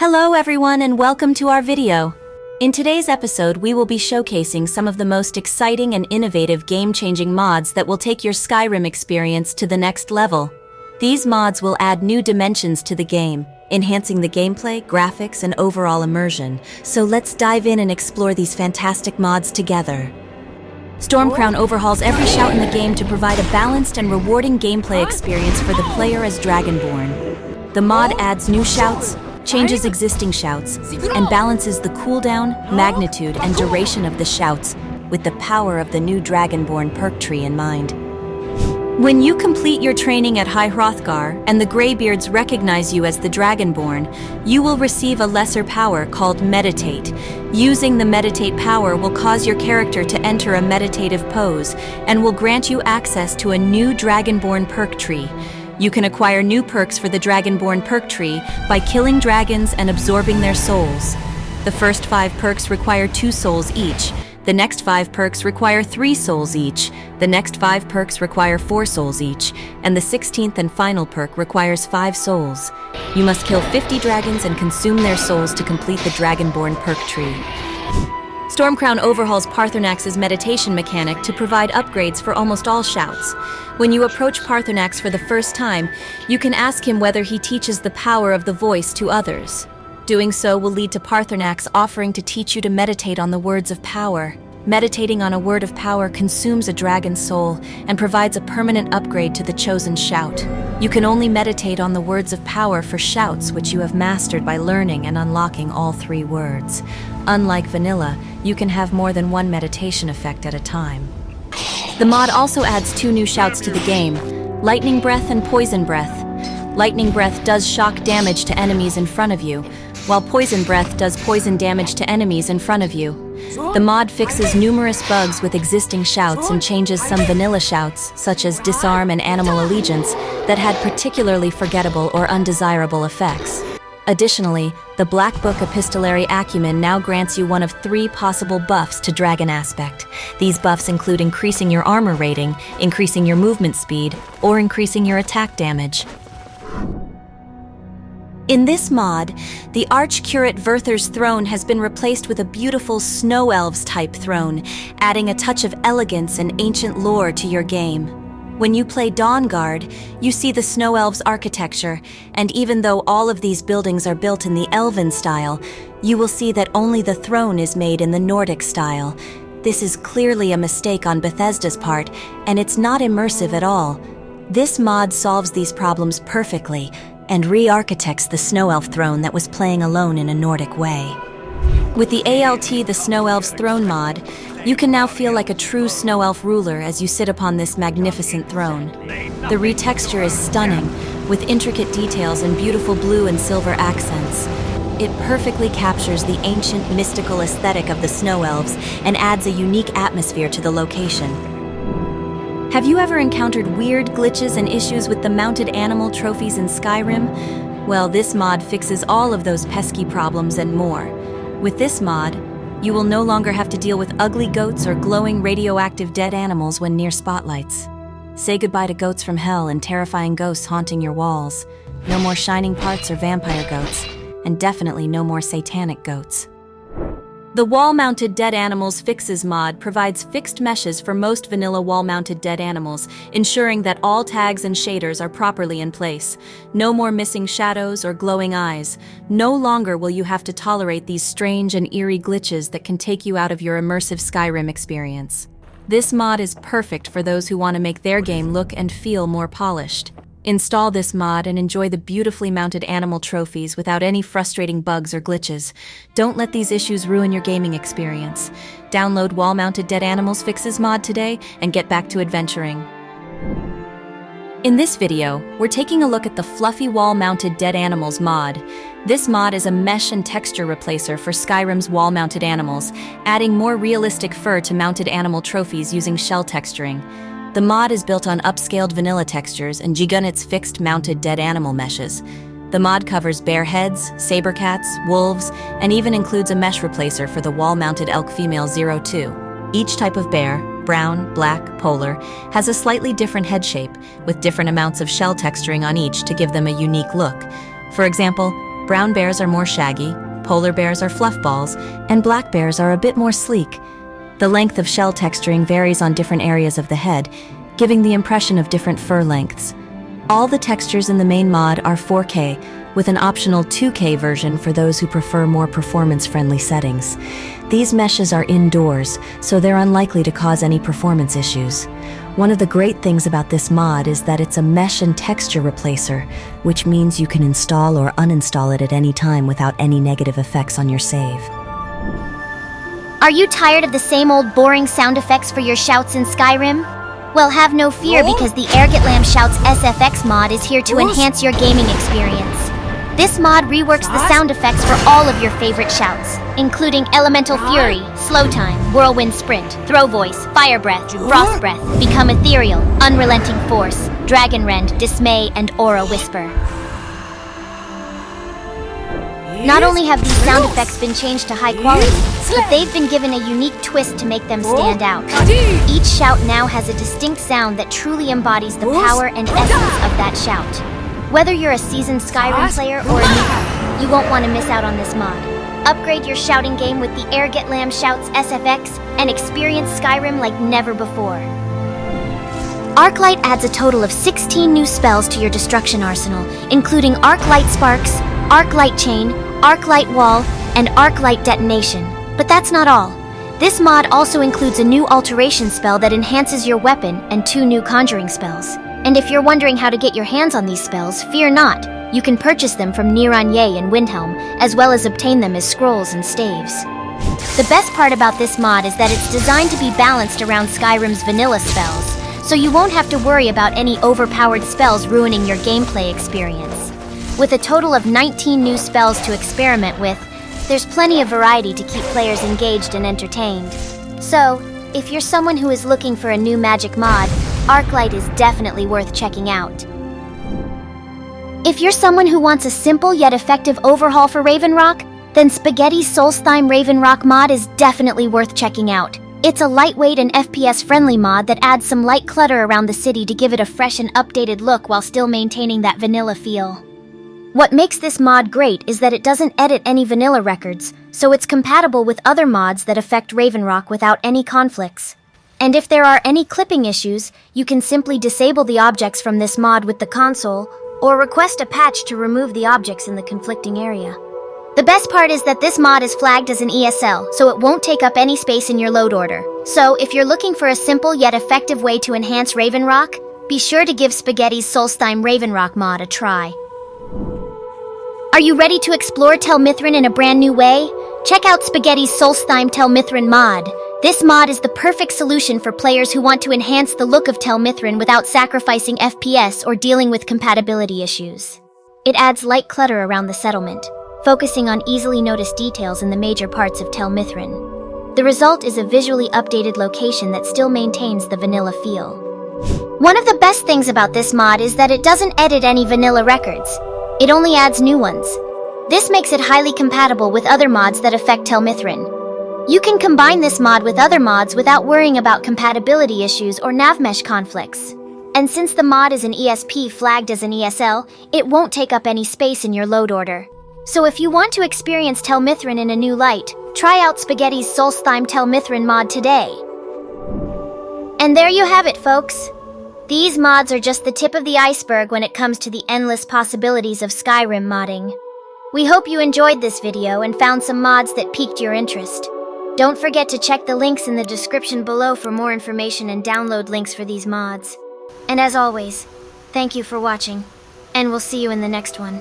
Hello everyone and welcome to our video. In today's episode, we will be showcasing some of the most exciting and innovative game-changing mods that will take your Skyrim experience to the next level. These mods will add new dimensions to the game, enhancing the gameplay, graphics, and overall immersion. So let's dive in and explore these fantastic mods together. Stormcrown overhauls every shout in the game to provide a balanced and rewarding gameplay experience for the player as Dragonborn. The mod adds new shouts, changes existing shouts, and balances the cooldown, magnitude, and duration of the shouts with the power of the new Dragonborn perk tree in mind. When you complete your training at High Hrothgar and the Greybeards recognize you as the Dragonborn, you will receive a lesser power called Meditate. Using the Meditate power will cause your character to enter a meditative pose and will grant you access to a new Dragonborn perk tree. You can acquire new perks for the Dragonborn perk tree by killing dragons and absorbing their souls. The first five perks require two souls each, the next five perks require three souls each, the next five perks require four souls each, and the 16th and final perk requires five souls. You must kill 50 dragons and consume their souls to complete the Dragonborn perk tree. Stormcrown overhauls Paarthurnax's meditation mechanic to provide upgrades for almost all shouts. When you approach Paarthurnax for the first time, you can ask him whether he teaches the power of the voice to others. Doing so will lead to Paarthurnax offering to teach you to meditate on the words of power. Meditating on a word of power consumes a dragon's soul and provides a permanent upgrade to the chosen shout. You can only meditate on the words of power for shouts which you have mastered by learning and unlocking all three words. Unlike vanilla, you can have more than one meditation effect at a time. The mod also adds two new shouts to the game, Lightning Breath and Poison Breath. Lightning Breath does shock damage to enemies in front of you, while Poison Breath does poison damage to enemies in front of you. The mod fixes numerous bugs with existing shouts and changes some vanilla shouts, such as Disarm and Animal Allegiance, that had particularly forgettable or undesirable effects. Additionally, the Black Book Epistolary Acumen now grants you one of three possible buffs to Dragon Aspect. These buffs include increasing your armor rating, increasing your movement speed, or increasing your attack damage. In this mod, the Archcurate Vyrthur's throne has been replaced with a beautiful Snow Elves type throne, adding a touch of elegance and ancient lore to your game. When you play Dawnguard, you see the Snow Elves architecture, and even though all of these buildings are built in the Elven style, you will see that only the throne is made in the Nordic style. This is clearly a mistake on Bethesda's part, and it's not immersive at all. This mod solves these problems perfectly, and re-architects the Snow Elf throne that was playing alone in a Nordic way. With the ALT The Snow Elf's Throne mod, you can now feel like a true Snow Elf ruler as you sit upon this magnificent throne. The retexture is stunning, with intricate details and beautiful blue and silver accents. It perfectly captures the ancient, mystical aesthetic of the Snow Elves and adds a unique atmosphere to the location. Have you ever encountered weird glitches and issues with the mounted animal trophies in Skyrim? Well, this mod fixes all of those pesky problems and more. With this mod, you will no longer have to deal with ugly goats or glowing radioactive dead animals when near spotlights. Say goodbye to goats from hell and terrifying ghosts haunting your walls. No more shining parts or vampire goats, and definitely no more satanic goats. The wall-mounted dead animals fixes mod provides fixed meshes for most vanilla wall-mounted dead animals, ensuring that all tags and shaders are properly in place. No more missing shadows or glowing eyes. No longer will you have to tolerate these strange and eerie glitches that can take you out of your immersive Skyrim experience. This mod is perfect for those who want to make their game look and feel more polished. Install this mod and enjoy the beautifully mounted animal trophies without any frustrating bugs or glitches. Don't let these issues ruin your gaming experience. Download wall-mounted dead animals fixes mod today and get back to adventuring. In this video, we're taking a look at the fluffy wall-mounted dead animals mod. This mod is a mesh and texture replacer for Skyrim's wall-mounted animals, adding more realistic fur to mounted animal trophies using shell texturing. The mod is built on upscaled vanilla textures and Gigunit's fixed mounted dead animal meshes. The mod covers bear heads, saber cats, wolves, and even includes a mesh replacer for the wall-mounted elk female 02. Each type of bear, brown, black, polar, has a slightly different head shape, with different amounts of shell texturing on each to give them a unique look. For example, Brown bears are more shaggy, polar bears are fluff balls, and black bears are a bit more sleek. The length of shell texturing varies on different areas of the head, giving the impression of different fur lengths. All the textures in the main mod are 4K, with an optional 2K version for those who prefer more performance-friendly settings. These meshes are indoors, so they're unlikely to cause any performance issues. One of the great things about this mod is that it's a mesh and texture replacer, which means you can install or uninstall it at any time without any negative effects on your save. Are you tired of the same old boring sound effects for your shouts in Skyrim? Well, have no fear because the Ergot Lamb Shouts SFX mod is here to enhance your gaming experience. This mod reworks the sound effects for all of your favorite shouts, including Elemental Fury, Slow Time, Whirlwind Sprint, Throw Voice, Fire Breath, Frost Breath, Become Ethereal, Unrelenting Force, Dragon Rend, Dismay, and Aura Whisper. Not only have these sound effects been changed to high quality, but they've been given a unique twist to make them stand out. Each shout now has a distinct sound that truly embodies the power and essence of that shout. Whether you're a seasoned Skyrim player or a newcomer, you won't want to miss out on this mod. Upgrade your shouting game with the Ergot Lamb Shouts SFX and experience Skyrim like never before. Arclight adds a total of 16 new spells to your destruction arsenal, including Arc Light Sparks, Arc Light Chain, Arc Light Wall, and Arc Light Detonation. But that's not all. This mod also includes a new alteration spell that enhances your weapon and two new conjuring spells. And if you're wondering how to get your hands on these spells, fear not. You can purchase them from Niranye and Windhelm, as well as obtain them as scrolls and staves. The best part about this mod is that it's designed to be balanced around Skyrim's vanilla spells, so you won't have to worry about any overpowered spells ruining your gameplay experience. With a total of 19 new spells to experiment with, there's plenty of variety to keep players engaged and entertained. So, if you're someone who is looking for a new magic mod, Arclight is definitely worth checking out. If you're someone who wants a simple yet effective overhaul for Raven Rock, then Spaghetti's Solstheim Raven Rock mod is definitely worth checking out. It's a lightweight and FPS-friendly mod that adds some light clutter around the city to give it a fresh and updated look while still maintaining that vanilla feel. What makes this mod great is that it doesn't edit any vanilla records, so it's compatible with other mods that affect Raven Rock without any conflicts. And if there are any clipping issues, you can simply disable the objects from this mod with the console, or request a patch to remove the objects in the conflicting area. The best part is that this mod is flagged as an ESL, so it won't take up any space in your load order. So, if you're looking for a simple yet effective way to enhance Raven Rock, be sure to give Spaghetti's Solstheim Raven Rock mod a try. Are you ready to explore Tel Mithryn in a brand new way? Check out Spaghetti's Solstheim Tel Mithryn mod. This mod is the perfect solution for players who want to enhance the look of Tel Mithryn without sacrificing FPS or dealing with compatibility issues. It adds light clutter around the settlement, focusing on easily noticed details in the major parts of Tel Mithryn. The result is a visually updated location that still maintains the vanilla feel. One of the best things about this mod is that it doesn't edit any vanilla records. It only adds new ones. This makes it highly compatible with other mods that affect Tel Mithryn. You can combine this mod with other mods without worrying about compatibility issues or navmesh conflicts. And since the mod is an ESP flagged as an ESL, it won't take up any space in your load order. So if you want to experience Tel Mithryn in a new light, try out Spaghetti's Solstheim Tel Mithryn mod today. And there you have it, folks. These mods are just the tip of the iceberg when it comes to the endless possibilities of Skyrim modding. We hope you enjoyed this video and found some mods that piqued your interest. Don't forget to check the links in the description below for more information and download links for these mods. And as always, thank you for watching, and we'll see you in the next one.